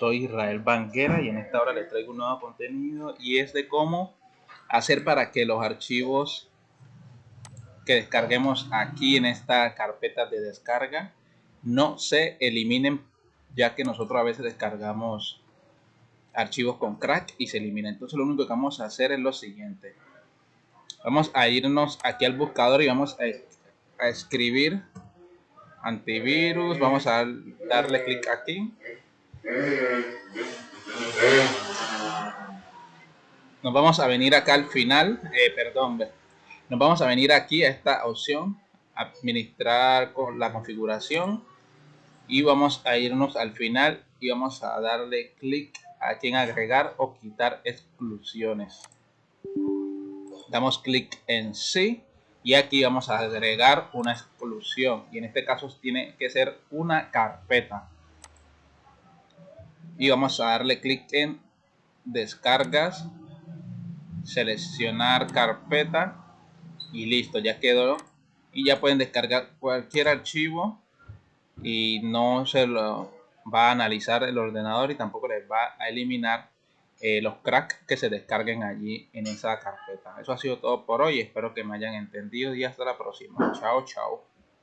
Soy Israel Banguera y en esta hora les traigo un nuevo contenido y es de cómo hacer para que los archivos que descarguemos aquí en esta carpeta de descarga no se eliminen ya que nosotros a veces descargamos archivos con crack y se eliminan. Entonces lo único que vamos a hacer es lo siguiente. Vamos a irnos aquí al buscador y vamos a, a escribir antivirus. Vamos a darle clic aquí nos vamos a venir acá al final, eh, perdón, nos vamos a venir aquí a esta opción, administrar con la configuración y vamos a irnos al final y vamos a darle clic aquí en agregar o quitar exclusiones. Damos clic en sí y aquí vamos a agregar una exclusión y en este caso tiene que ser una carpeta y vamos a darle clic en descargas seleccionar carpeta y listo ya quedó. Y ya pueden descargar cualquier archivo y no se lo va a analizar el ordenador y tampoco les va a eliminar eh, los cracks que se descarguen allí en esa carpeta. Eso ha sido todo por hoy. Espero que me hayan entendido y hasta la próxima. Chao chao